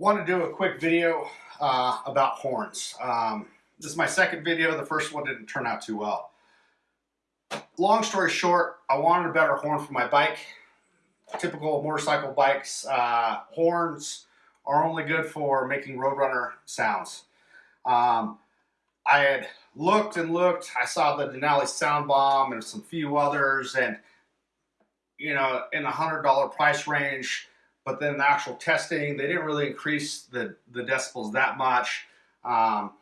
want to do a quick video uh, about horns. Um, this is my second video. The first one didn't turn out too well. Long story short, I wanted a better horn for my bike. Typical motorcycle bikes, uh, horns are only good for making Roadrunner sounds. Um, I had looked and looked. I saw the Denali Sound Bomb and some few others, and you know, in the hundred dollar price range but then the actual testing, they didn't really increase the, the decibels that much. Um,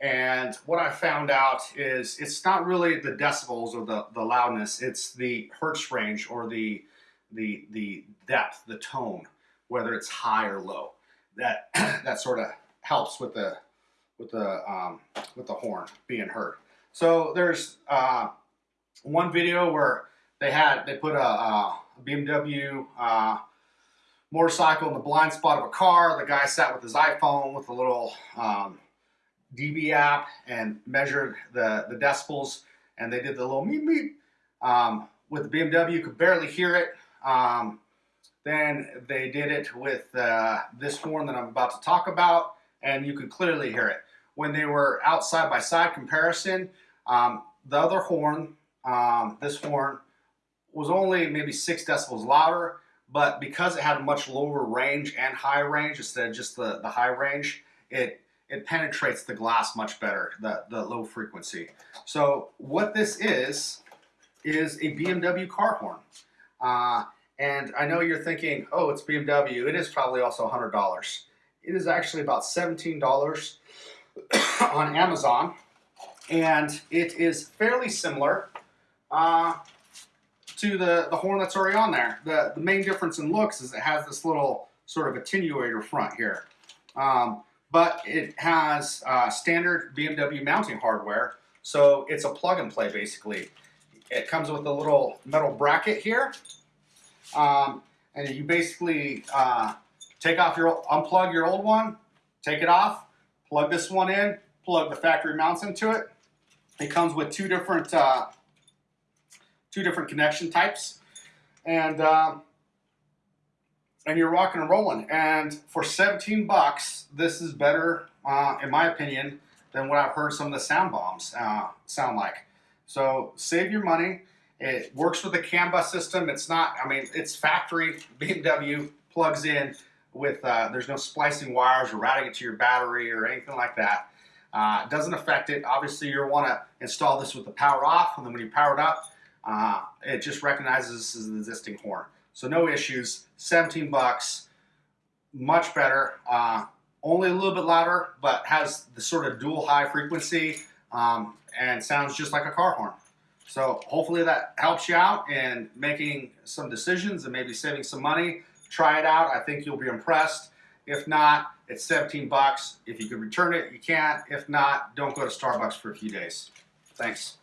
and what I found out is it's not really the decibels or the, the loudness, it's the hertz range or the, the, the depth, the tone, whether it's high or low. That, that sort of helps with the, with the, um, with the horn being heard. So there's uh, one video where they had, they put a, a BMW uh, motorcycle in the blind spot of a car. The guy sat with his iPhone with a little um, DB app and measured the, the decibels and they did the little meep meep. Um, with the BMW, you could barely hear it. Um, then they did it with uh, this horn that I'm about to talk about and you could clearly hear it. When they were out side by side comparison, um, the other horn, um, this horn, was only maybe six decibels louder but because it had a much lower range and high range instead of just the, the high range, it it penetrates the glass much better, the, the low frequency. So what this is, is a BMW car horn. Uh, and I know you're thinking, oh, it's BMW. It is probably also $100. It is actually about $17 on Amazon. And it is fairly similar. Uh, to the, the horn that's already on there. The, the main difference in looks is it has this little sort of attenuator front here. Um, but it has uh, standard BMW mounting hardware, so it's a plug and play basically. It comes with a little metal bracket here, um, and you basically uh, take off your unplug your old one, take it off, plug this one in, plug the factory mounts into it. It comes with two different uh, two different connection types, and uh, and you're rocking and rolling. And for 17 bucks, this is better, uh, in my opinion, than what I've heard some of the sound bombs uh, sound like. So save your money. It works with the CAN bus system. It's not, I mean, it's factory BMW plugs in with, uh, there's no splicing wires or routing it to your battery or anything like that. Uh, doesn't affect it. Obviously, you want to install this with the power off, and then when you power it up, uh, it just recognizes this as an existing horn. So no issues, 17 bucks, much better. Uh, only a little bit louder, but has the sort of dual high frequency um, and sounds just like a car horn. So hopefully that helps you out in making some decisions and maybe saving some money. Try it out. I think you'll be impressed. If not, it's 17 bucks. If you can return it, you can't. If not, don't go to Starbucks for a few days. Thanks.